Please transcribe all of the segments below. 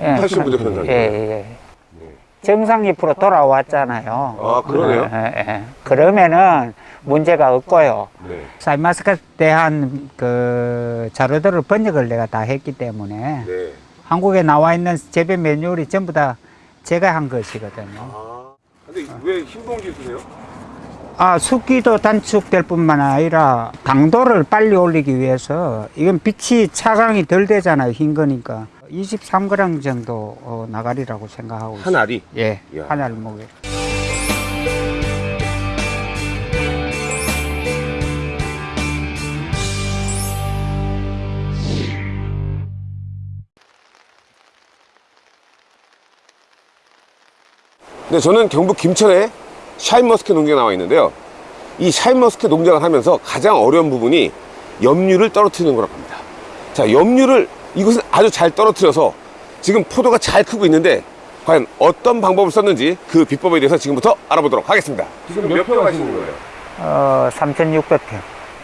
예, 칼슘 부족 현상. 예, 예. 정상 잎으로 돌아왔잖아요. 아, 그러네요. 예, 예, 예. 그러면은 문제가 없고요. 네. 사이마스에 대한 그 자료들을 번역을 내가 다 했기 때문에 네. 한국에 나와 있는 재배 매뉴얼이 전부 다 제가 한 것이거든요. 아. 근데 왜 흰봉지 쓰세요? 아, 습기도 단축될 뿐만 아니라 당도를 빨리 올리기 위해서 이건 빛이 차광이 덜 되잖아요. 흰 거니까. 23g 정도 어, 나가리라고 생각하고 있어요. 한 알이. 예, 이야. 한 알목에. 네, 저는 경북 김천에 샤인머스켓 농장에 나와 있는데요. 이 샤인머스켓 농장을 하면서 가장 어려운 부분이 염류를 떨어뜨리는 거라고 합니다. 자, 염류를 이곳은 아주 잘 떨어뜨려서 지금 포도가 잘 크고 있는데 과연 어떤 방법을 썼는지 그 비법에 대해서 지금부터 알아보도록 하겠습니다. 지금 몇 평 하시는 거예요? 어, 3,600평.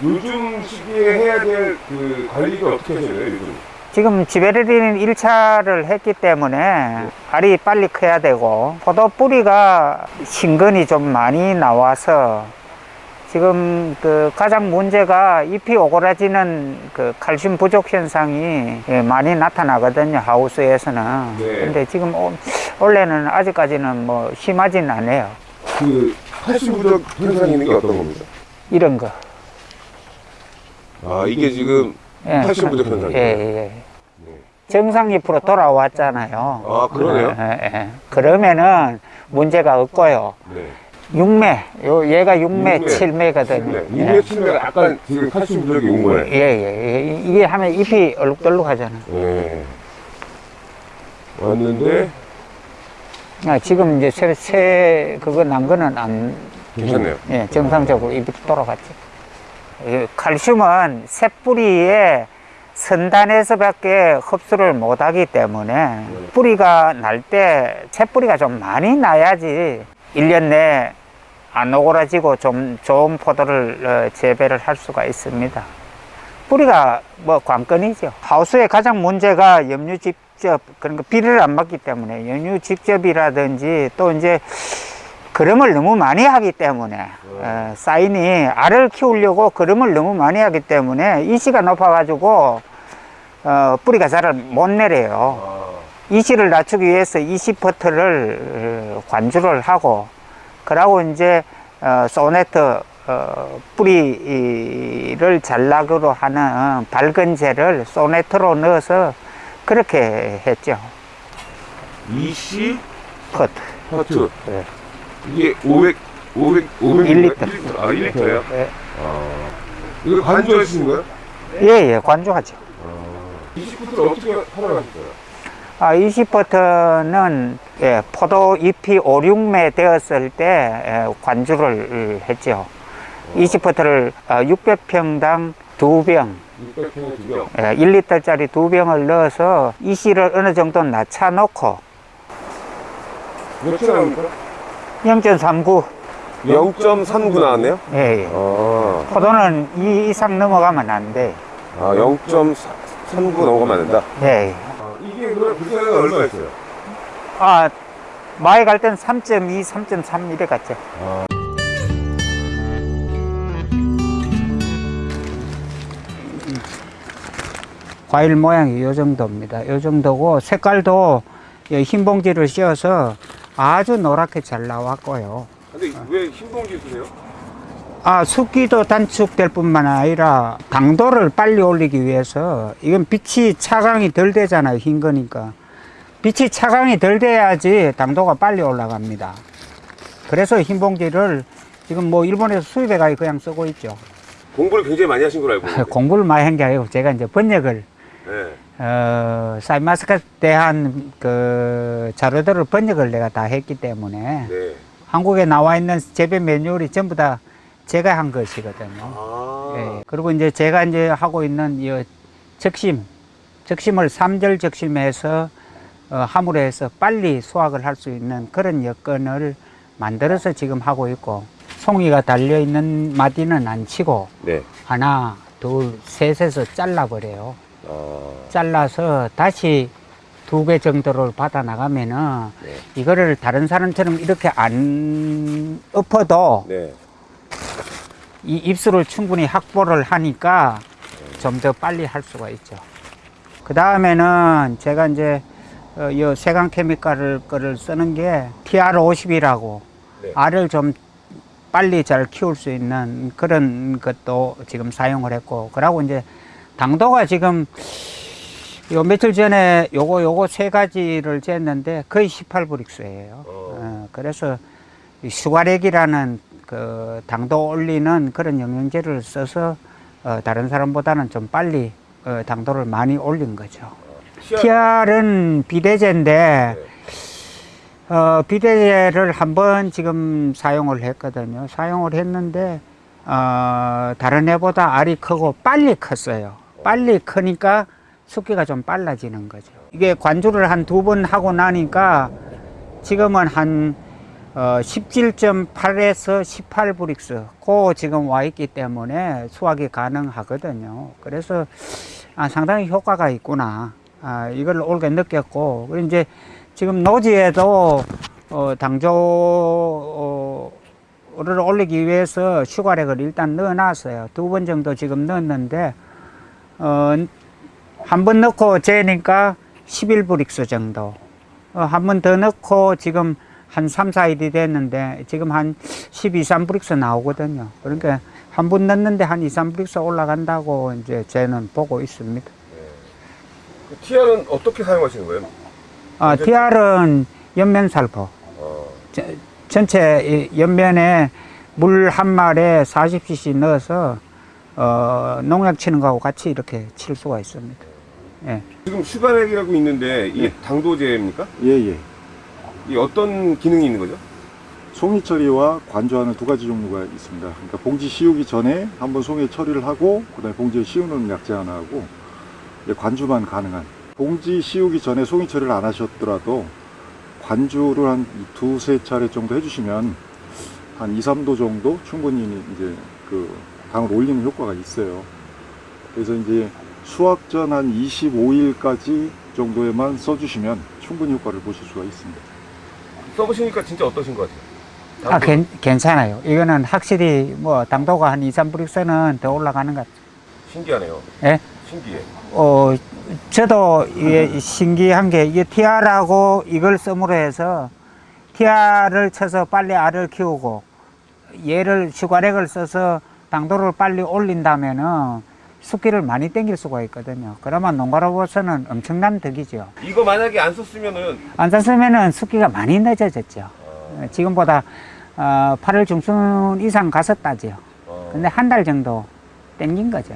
요즘 시기에 해야 될 그 관리가 어떻게 돼요, 요즘? 지금 지베렐린 1차를 했기 때문에 알이 빨리 커야 되고 포도 뿌리가 신근이 좀 많이 나와서 지금 그 가장 문제가 잎이 오그라지는 그 칼슘 부족 현상이 예, 많이 나타나거든요 하우스에서는 네. 근데 지금 오- 원래는 아직까지는 뭐 심하진 않아요 그 칼슘 부족 현상이 있는 게 어떤 겁니까? 이런 거 아, 이게 지금 예, 칼슘 부족 현상이에요? 예, 예. 정상 잎으로 돌아왔잖아요 아, 그러네요. 예, 예, 예. 그러면은 문제가 없고요. 네. 6매, 요 얘가 6매, 육매. 7매거든요. 네. 이게 치면 약간 지금 칼슘 부족이 온 거예요. 예, 예, 예. 이게 하면 잎이 얼룩덜룩하잖아. 네. 왔는데 아, 지금 이제 새, 새 그거 난 거는 안 괜찮네요. 예, 정상적으로 잎이 돌아갔죠. 예, 칼슘은 새 뿌리에 선단에서밖에 흡수를 못하기 때문에 뿌리가 날 때 새 뿌리가 좀 많이 나야지 1년 내에 안 오그라지고 좀 좋은 포도를 어, 재배를 할 수가 있습니다. 뿌리가 뭐 관건이죠. 하우스의 가장 문제가 염류 직접 거 비를 안 맞기 때문에 염류 직접이라든지 또 이제 그름을 너무 많이 하기 때문에 어, 사인이 알을 키우려고 그름을 너무 많이 하기 때문에 이시가 높아 가지고 어, 뿌리가 잘 못 내려요. 아, 이시를 낮추기 위해서 이시 버터를 어, 관주를 하고 그러고 이제 어, 소네트 어, 뿌리를 잘나기로 하는 밝은 재를 소네트로 넣어서 그렇게 했죠. 이시 퍼트. 퍼트. 네. 이게 500, 500, 500일 리터. 아, 1리터예요? 예, 이거 관주하시는 거예요? 예, 예, 관주하죠. 이시 퍼트를 어떻게 활용하셨어요? 아, 이시버터는 예, 포도 잎이 5, 6매 되었을 때 예, 관주를 했죠. 이시버터를 600평당 두 병, 600평에 두 병. 예, 1리터짜리 두 병을 넣어서 이시를 어느 정도 낮춰 놓고 몇초 나옵니까? 0.39. 0.39 나왔네요? 예, 예. 아, 포도는 이 이상 넘어가면 안 돼. 아 0.39 넘어가면 안 된다? 예, 예. 아, 이게 그럼 불가가 얼마였어요? 아, 마에 갈땐 3.2, 3.3 이래 갔죠. 과일 모양이 요 정도입니다. 요 정도고 색깔도 이흰 봉지를 씌워서 아주 노랗게 잘 나왔고요. 근데 왜 흰 봉지 쓰세요? 아, 습기도 단축될 뿐만 아니라 당도를 빨리 올리기 위해서 이건 빛이 차광이 덜 되잖아요. 흰 거니까. 빛이 차광이 덜 돼야지 당도가 빨리 올라갑니다. 그래서 흰 봉지를 지금 뭐 일본에서 수입해 가지고 그냥 쓰고 있죠. 공부를 굉장히 많이 하신 걸로 알고 있는데 공부를 많이 한 게 아니고 제가 이제 번역을 네. 어, 사이마스에 대한 그 자료들을 번역을 내가 다 했기 때문에 네. 한국에 나와 있는 재배 매뉴얼이 전부 다 제가 한 것이거든요. 아, 예. 그리고 이제 제가 이제 하고 있는 이 적심, 적심을 삼절 적심해서 어, 함으로 해서 빨리 수확을 할 수 있는 그런 여건을 만들어서 지금 하고 있고 송이가 달려 있는 마디는 안 치고 네. 하나, 둘, 셋에서 잘라버려요. 아, 잘라서 다시 두배 정도를 받아 나가면은 네. 이거를 다른 사람처럼 이렇게 안 엎어도 네. 이 입술을 충분히 확보를 하니까 좀 더 빨리 할 수가 있죠. 그 다음에는 제가 이제 어, 이 세강 케미칼을 거를 쓰는 게 TR50이라고 네. 알을 좀 빨리 잘 키울 수 있는 그런 것도 지금 사용을 했고 그러고 이제 당도가 지금 요 며칠 전에 요거 요거 세 가지를 쟀는데 거의 18브릭스예요. 어. 어, 그래서 이 슈가렉이라는 그 당도 올리는 그런 영양제를 써서 어, 다른 사람보다는 좀 빨리 어, 당도를 많이 올린 거죠. TR은 비대제인데 어, 비대제를 한번 지금 사용을 했거든요. 사용을 했는데 어, 다른 애보다 알이 크고 빨리 컸어요. 빨리 크니까 숫기가 좀 빨라지는 거죠. 이게 관주를 한 두 번 하고 나니까 지금은 한 어, 17.8에서 18브릭스 고 지금 와 있기 때문에 수확이 가능하거든요. 그래서 아, 상당히 효과가 있구나. 아, 이걸 올게 느꼈고 그리고 이제 지금 노지에도 어, 당조를 올리기 위해서 슈가렉을 일단 넣어놨어요. 두 번 정도 지금 넣었는데 어, 한 번 넣고 재니까 11브릭스 정도. 어, 한 번 더 넣고 지금 한 3, 4일이 됐는데 지금 한 12, 3브릭스 나오거든요. 그러니까 한 번 넣는데 한 2, 3브릭스 올라간다고 이제 저는 보고 있습니다. 그 TR은 어떻게 사용하시는 거예요? 아, TR은 엽면 살포. 어, 저- 전체 이 엽면에 물 한 말에 40cc 넣어서 어, 농약 치는 거하고 같이 이렇게 칠 수가 있습니다. 예. 지금 슈가렉이라고 있는데 이게 당도제입니까? 예, 예. 이 어떤 기능이 있는 거죠? 송이 처리와 관주하는 두 가지 종류가 있습니다. 그러니까 봉지 씌우기 전에 한번 송이 처리를 하고 그다음에 봉지에 씌우는 약재 하나 하고 관주만 가능한 봉지 씌우기 전에 송이 처리를 안 하셨더라도 관주를 한 두세 차례 정도 해주시면 한 2, 3도 정도 충분히 이제 그 당을 올리는 효과가 있어요. 그래서 이제 수확 전 한 25일까지 정도에만 써주시면 충분히 효과를 보실 수가 있습니다. 써보시니까 진짜 어떠신 것 같아요? 아, 괜, 괜찮아요. 이거는 확실히 뭐 당도가 한 2, 3브릭스는 더 올라가는 것 같아요. 신기하네요. 예? 신기해. 어, 저도 이게 신기한 게 이게 TR하고 이걸 씀으로 해서 TR을 쳐서 빨리 알을 키우고 얘를 슈가렉을 써서 당도를 빨리 올린다면은 숫기를 많이 땡길 수가 있거든요. 그러면 농가로서는 엄청난 덕이죠. 이거 만약에 안 썼으면은 안 샀으면은 숫기가 많이 늦어졌죠. 어, 지금보다 어, 8월 중순 이상 갔었다지요. 어, 근데 한 달 정도 땡긴 거죠.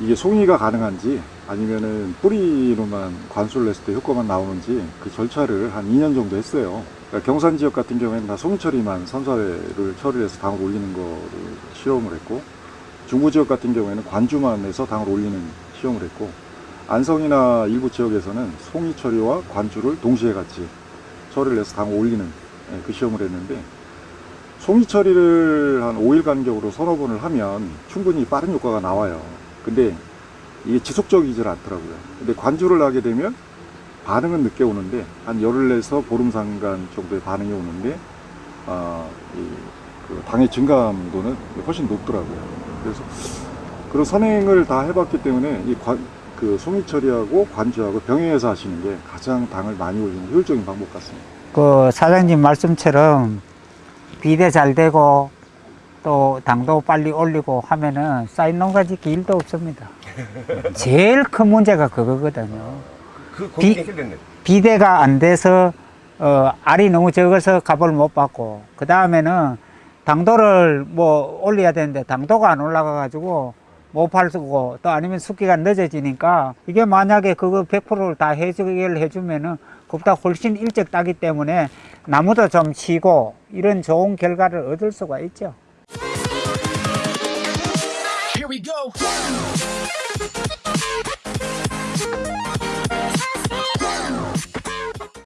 이게 송이가 가능한지 아니면은 뿌리로만 관수를 했을 때 효과만 나오는지 그 절차를 한 2년 정도 했어요. 그러니까 경산 지역 같은 경우에는 다 송이 처리만 선사회를 처리를 해서 당을 올리는 거를 실험을 했고 중부 지역 같은 경우에는 관주만 해서 당을 올리는 시험을 했고 안성이나 일부 지역에서는 송이 처리와 관주를 동시에 같이 처리를 해서 당을 올리는 예, 그 시험을 했는데 송이 처리를 한 5일 간격으로 서너 번을 하면 충분히 빠른 효과가 나와요. 근데 이게 지속적이질 않더라고요. 근데 관주를 하게 되면 반응은 늦게 오는데 한 열흘 내서 보름 상간 정도의 반응이 오는데 아, 이, 그 당의 증감도는 훨씬 높더라고요. 그래서 그런 선행을 다 해봤기 때문에 이 관, 그 송이 처리하고 관주하고 병행해서 하시는 게 가장 당을 많이 올리는 효율적인 방법 같습니다. 그 사장님 말씀처럼 비대 잘 되고 또 당도 빨리 올리고 하면은 쌓인 짓기 일도 없습니다. 제일 큰 문제가 그거거든요. 그 비-. 비대가 안 돼서 어, 알이 너무 적어서 값을 못 받고 그 다음에는 당도를 뭐 올려야 되는데 당도가 안 올라가 가지고 못 팔고 또 아니면 숙기가 늦어지니까 이게 만약에 그거 100%를 다 해결 해주면은 그보다 훨씬 일찍 따기 때문에 나무도 좀 치고 이런 좋은 결과를 얻을 수가 있죠. Go.